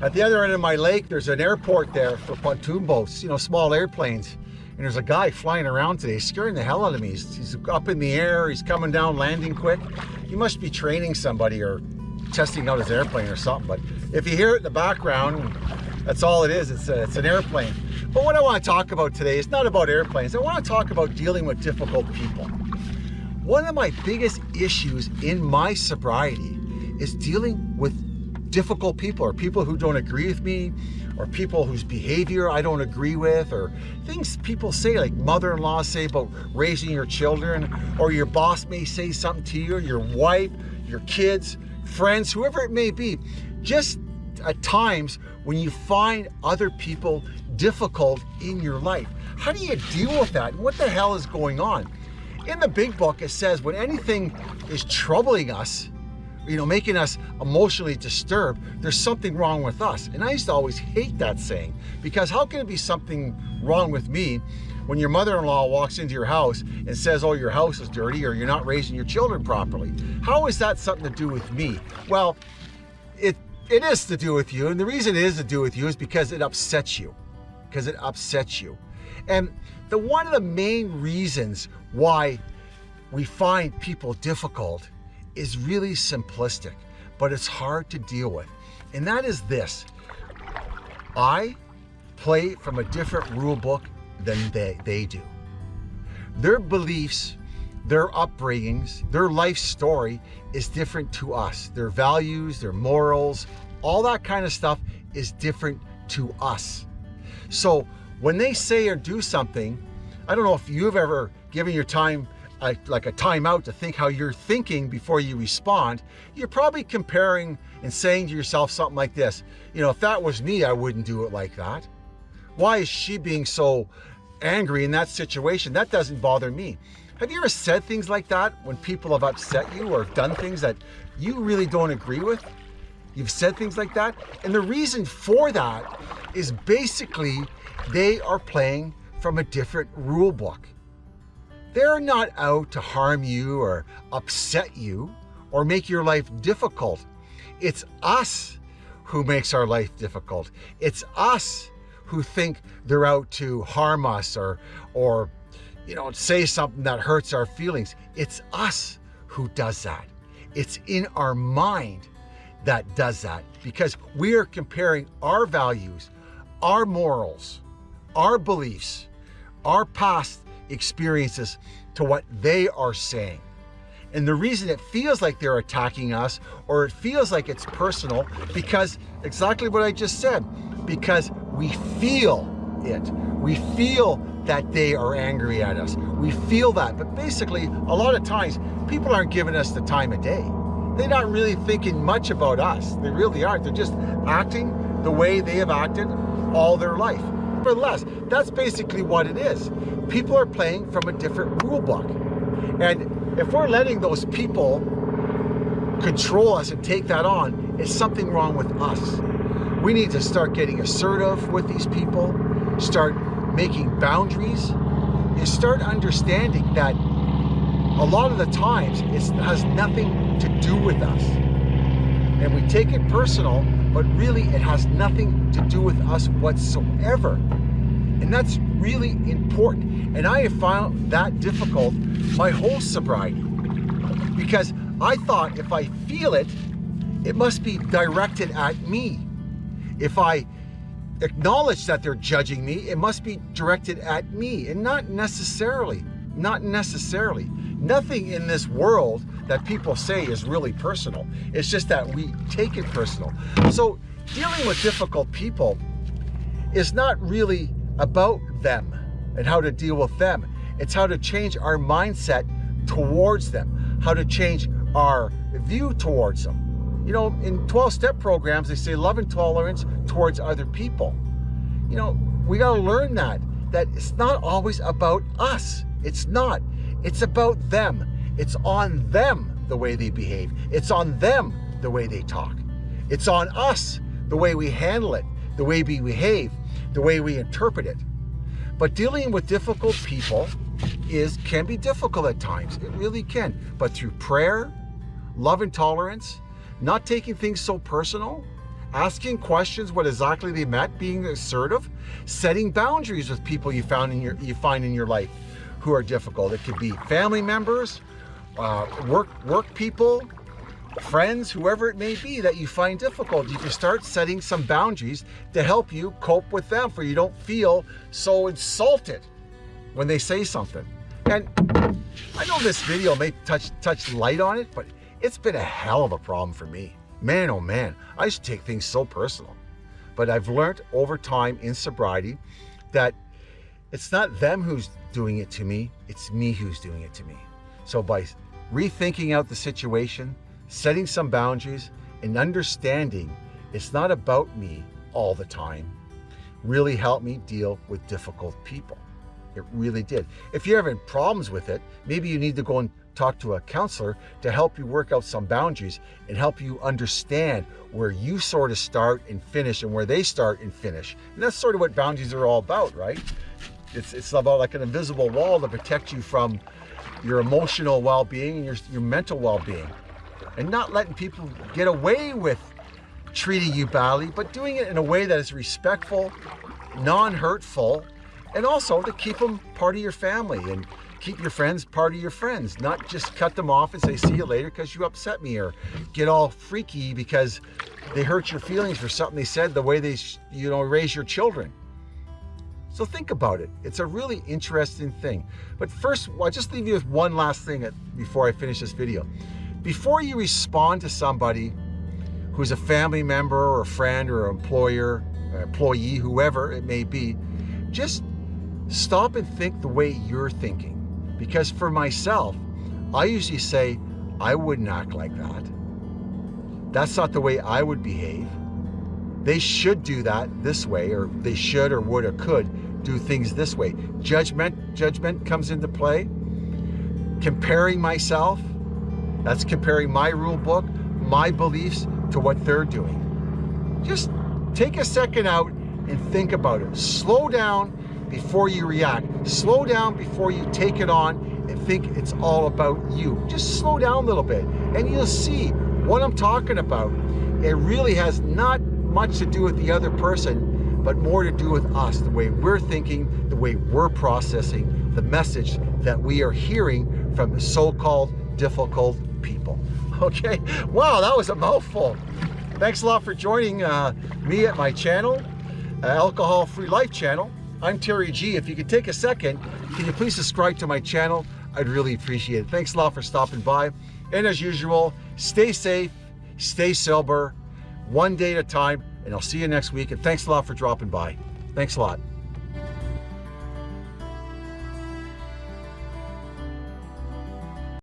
At the other end of my lake, there's an airport there for pontoon boats, you know, small airplanes. And there's a guy flying around today, scaring the hell out of me. He's, he's up in the air, he's coming down, landing quick. He must be training somebody or testing out his airplane or something. But if you hear it in the background, that's all it is. It's, a, it's an airplane. But what I want to talk about today is not about airplanes. I want to talk about dealing with difficult people. One of my biggest issues in my sobriety is dealing with difficult people or people who don't agree with me or people whose behavior I don't agree with or things people say like mother-in-law say about raising your children or your boss may say something to you, your wife, your kids, friends, whoever it may be. Just at times when you find other people difficult in your life. How do you deal with that? What the hell is going on? In the big book, it says when anything is troubling us, you know, making us emotionally disturbed, there's something wrong with us. And I used to always hate that saying because how can it be something wrong with me when your mother-in-law walks into your house and says, oh, your house is dirty or you're not raising your children properly? How is that something to do with me? Well, it, it is to do with you. And the reason it is to do with you is because it upsets you, because it upsets you. And the one of the main reasons why we find people difficult is really simplistic, but it's hard to deal with. And that is this. I play from a different rule book than they, they do. Their beliefs, their upbringings, their life story is different to us. Their values, their morals, all that kind of stuff is different to us. So when they say or do something, I don't know if you've ever given your time a, like a timeout to think how you're thinking before you respond, you're probably comparing and saying to yourself something like this, you know, if that was me, I wouldn't do it like that. Why is she being so angry in that situation? That doesn't bother me. Have you ever said things like that when people have upset you or done things that you really don't agree with? You've said things like that. And the reason for that is basically they are playing from a different rule book. They're not out to harm you or upset you or make your life difficult. It's us who makes our life difficult. It's us who think they're out to harm us or, or you know, say something that hurts our feelings. It's us who does that. It's in our mind that does that because we are comparing our values, our morals, our beliefs, our past experiences to what they are saying. And the reason it feels like they're attacking us or it feels like it's personal because exactly what I just said, because we feel it. We feel that they are angry at us. We feel that. But basically, a lot of times, people aren't giving us the time of day. They're not really thinking much about us. They really aren't. They're just acting the way they have acted all their life. Nevertheless, that's basically what it is. People are playing from a different rule book. And if we're letting those people control us and take that on, it's something wrong with us. We need to start getting assertive with these people, start making boundaries, and start understanding that a lot of the times it has nothing to do with us. And we take it personal but really it has nothing to do with us whatsoever. And that's really important. And I have found that difficult my whole sobriety because I thought if I feel it, it must be directed at me. If I acknowledge that they're judging me, it must be directed at me and not necessarily, not necessarily. Nothing in this world that people say is really personal. It's just that we take it personal. So dealing with difficult people is not really about them and how to deal with them. It's how to change our mindset towards them, how to change our view towards them. You know, in 12-step programs, they say love and tolerance towards other people. You know, we got to learn that, that it's not always about us. It's not. It's about them. It's on them the way they behave. It's on them the way they talk. It's on us the way we handle it, the way we behave, the way we interpret it. But dealing with difficult people is can be difficult at times. It really can. But through prayer, love and tolerance, not taking things so personal, asking questions what exactly they meant, being assertive, setting boundaries with people you found in your you find in your life who are difficult. It could be family members, uh, work work people, friends, whoever it may be that you find difficult. You can start setting some boundaries to help you cope with them for you don't feel so insulted when they say something. And I know this video may touch touch light on it, but it's been a hell of a problem for me. Man, oh man, I used to take things so personal. But I've learned over time in sobriety that it's not them who's doing it to me, it's me who's doing it to me. So by rethinking out the situation, setting some boundaries, and understanding it's not about me all the time, really helped me deal with difficult people. It really did. If you're having problems with it, maybe you need to go and talk to a counselor to help you work out some boundaries and help you understand where you sort of start and finish and where they start and finish. And that's sort of what boundaries are all about, right? It's, it's about like an invisible wall to protect you from your emotional well-being and your, your mental well-being and not letting people get away with treating you badly, but doing it in a way that is respectful, non-hurtful, and also to keep them part of your family and keep your friends part of your friends, not just cut them off and say, see you later because you upset me or get all freaky because they hurt your feelings for something they said the way they, you know, raise your children. So think about it. It's a really interesting thing. But first, I'll just leave you with one last thing uh, before I finish this video. Before you respond to somebody who's a family member or a friend or an employer, or employee, whoever it may be, just stop and think the way you're thinking. Because for myself, I usually say, I wouldn't act like that. That's not the way I would behave. They should do that this way, or they should or would or could do things this way. Judgment, judgment comes into play. Comparing myself, that's comparing my rule book, my beliefs to what they're doing. Just take a second out and think about it. Slow down before you react. Slow down before you take it on and think it's all about you. Just slow down a little bit and you'll see what I'm talking about. It really has not much to do with the other person, but more to do with us, the way we're thinking, the way we're processing the message that we are hearing from the so-called difficult people. Okay, wow, that was a mouthful. Thanks a lot for joining uh, me at my channel, uh, Alcohol Free Life channel. I'm Terry G. If you could take a second, can you please subscribe to my channel? I'd really appreciate it. Thanks a lot for stopping by. And as usual, stay safe, stay sober, one day at a time, and I'll see you next week. And thanks a lot for dropping by. Thanks a lot.